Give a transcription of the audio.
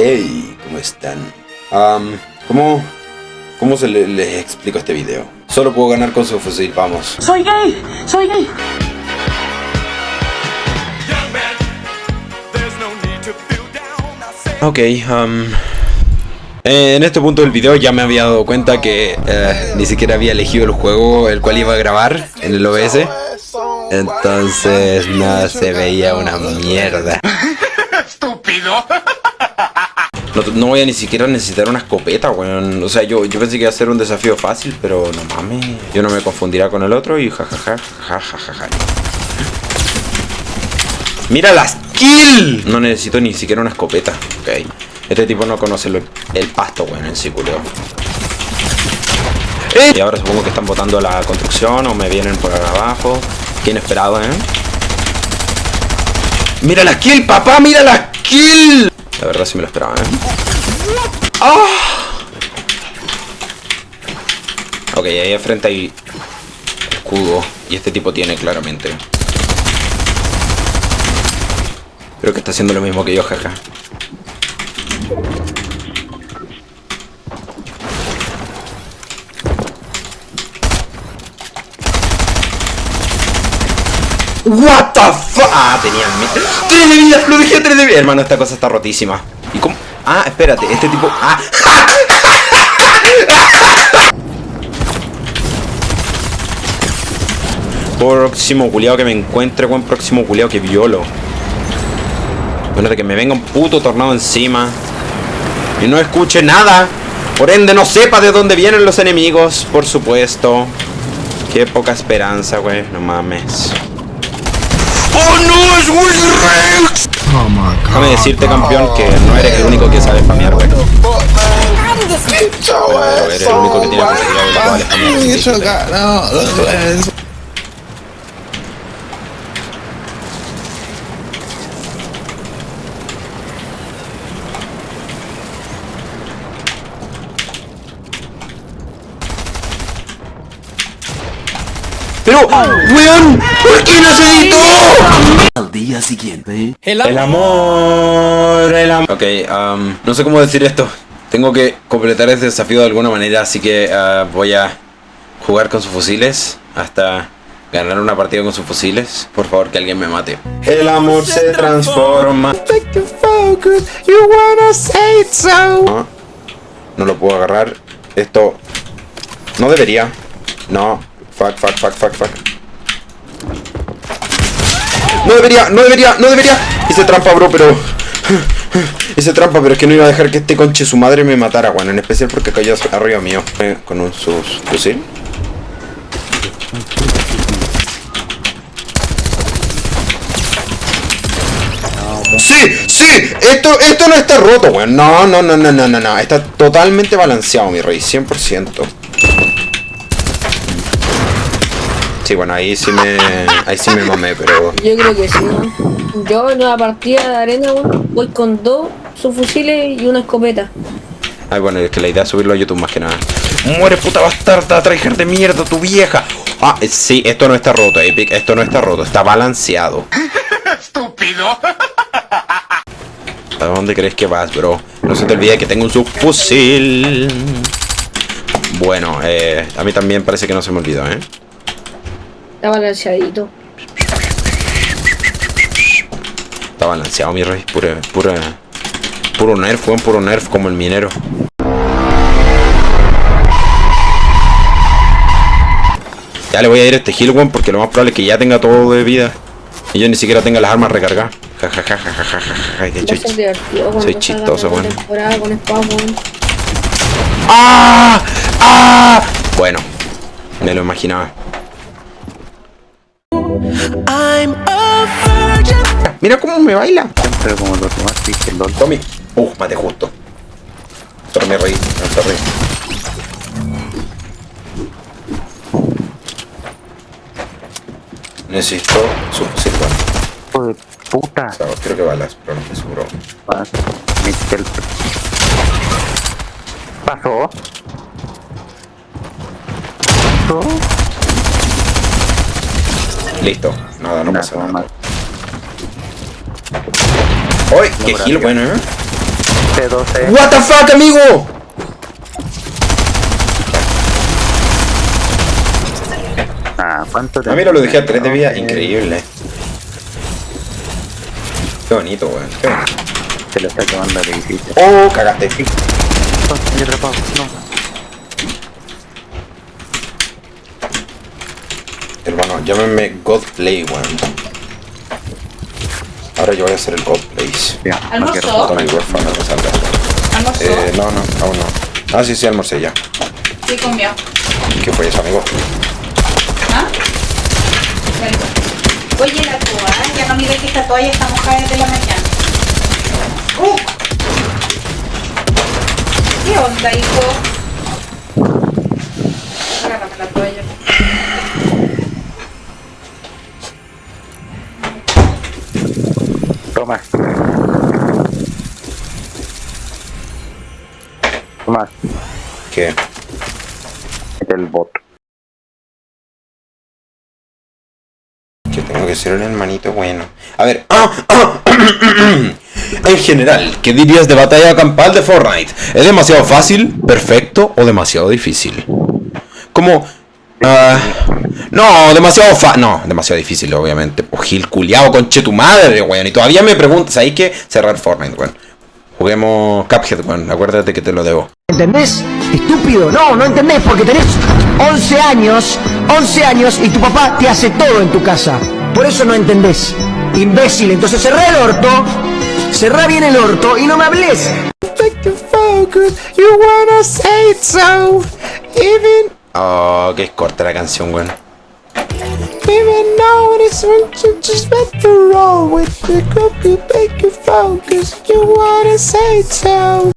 Hey, ¿cómo están? Um, ¿Cómo, cómo se le- les explico este video? Solo puedo ganar con su fusil, vamos. Soy gay, soy gay. Ok, um, en este punto del video ya me había dado cuenta que eh, ni siquiera había elegido el juego el cual iba a grabar en el OBS. Entonces, no se veía una mierda. estúpido. No, voy a ni siquiera necesitar una escopeta, weón. O sea, yo, yo pensé que iba a ser un desafío fácil, pero no mames. Yo no me confundirá con el otro y jajaja, jajaja. ¡Mira las kill! No necesito ni siquiera una escopeta. Ok. Este tipo no conoce lo- el pasto, weón, en sí. ¡Eh! Y ahora supongo que están botando la construcción o me vienen por abajo. Qué inesperado, ¿eh? ¡Mira la kill, papá! ¡Mira la kill! La verdad sí me lo esperaba, ¿eh? ¡Ah! Ok, ahí de frente hay escudo. Y este tipo tiene claramente. Creo que está haciendo lo mismo que yo, jaja. What the fuck? Ah, tenían mi- tres de vida, lo dejé tres de vida. Hermano, esta cosa está rotísima. ¿Y cómo? Ah, espérate, este tipo. Ah. Próximo culiao que me encuentre, buen próximo culiao que violo. Bueno, de que me venga un puto tornado encima. Y no escuche nada. Por ende, no sepa de dónde vienen los enemigos, por supuesto. Qué poca esperanza, güey. No mames. ¡Oh no! ¡Es Willy Rex! Déjame decirte, campeón, que no eres el único que sabe spamear, güey. Eres el único que tiene posibilidad de poder spamear. Pero, weón, ¿por qué no se editó? Al día siguiente. El amor, el amor. Ok, um, no sé cómo decir esto. Tengo que completar este desafío de alguna manera, así que uh, voy a jugar con sus fusiles hasta ganar una partida con sus fusiles. Por favor, que alguien me mate. El amor se transforma. No, no lo puedo agarrar. Esto no debería. No. Fuck, fuck, fuck, fuck, fuck. No debería, no debería, no debería. Hice trampa, bro, pero... Hice trampa, pero es que no iba a dejar que este conche su madre me matara, bueno, en especial porque cayó arriba mío. Eh, Con un sus fusil. ¡Sí! ¡Sí! Esto, esto no está roto, weón. No, no, no, no, no, no, no. Está totalmente balanceado, mi rey. 100%. Sí, bueno, ahí sí me... Ahí sí me mamé, pero... Yo creo que sí. ¿no? Yo en una partida de arena weón, voy con dos subfusiles y una escopeta. Ay, bueno, es que la idea es subirlo a YouTube más que nada. ¡Muere, puta bastarda! ¡Tryhard de mierda, tu vieja! Ah, eh, sí, esto no está roto, Epic. Esto no está roto, está balanceado. Estúpido. ¿A dónde crees que vas, bro? No se te olvide que tengo un subfusil. Bueno, eh, a mí también parece que no se me olvidó, ¿eh? Está balanceadito. Está balanceado, mi rey. Pura, pura, puro nerf, weón, puro nerf como el minero. Ya le voy a ir a este heal, weón, porque lo más probable es que ya tenga todo de vida. Y yo ni siquiera tenga las armas recargadas. Ja, ja, ja, ja, ja, ja, ja, soy- soy chistoso, weón. weón. ¡Ah! ¡Ah! Bueno, me lo imaginaba. Mira cómo me baila. Siempre como los demás dije LOL. Tommy. Uh, mate justo. Sorry, me reí. No, sorry. Necesito su fusil. Hijo de puta. O sea, creo que balas, pero no estoy seguro. Pasó. Pasó. Listo. Nada, no pasa nada. mal. ¡Uy! ¡Qué arriba. bueno, eh! 12, 12. What the fuck, amigo. Ah, ¿cuánto te A mí lo dejé a 3 de vida, increíble. Qué bonito, weón. Qué bonito. Se lo está quemando el edificio. Oh, cagaste. Atrapado. No. Hermano, llámenme Godplay, weón. Ahora yo voy a hacer el Godplays. Ya, no ¿Almorzó? huérfano que salga. ¿Almorzó? Eh, no, no, aún no. Ah, sí, sí, almorcé ya. Sí, comió. ¿Qué fue eso, amigo? ¿Ah? Oye, la toalla, ya no mires que esta toalla está mojada desde la mañana. ¡Uh! ¿Qué onda, hijo? Agárrame la toalla. Toma. Toma. ¿Qué? El bot. Que tengo que ser un hermanito bueno. A ver. ¡ah! ¡ah! en general, ¿qué dirías de batalla campal de Fortnite? ¿Es demasiado fácil, perfecto o demasiado difícil? Como... ah, no, demasiado fa... No, demasiado difícil, obviamente. O Gil culiao, conche tu madre, weón. Y todavía me preguntas, ¿hay que cerrar Fortnite, weón? Juguemos Cuphead, weón. Acuérdate que te lo debo. ¿Entendés? Estúpido, no, no entendés porque tenés 11 años, 11 años y tu papá te hace todo en tu casa. Por eso no entendés. Imbécil, entonces cerrá el orto, cerrá bien el orto y no me hables. Oh, que es corta la canción, weón. Even though it's just to roll with the cookie, make you focus. You wanna say so.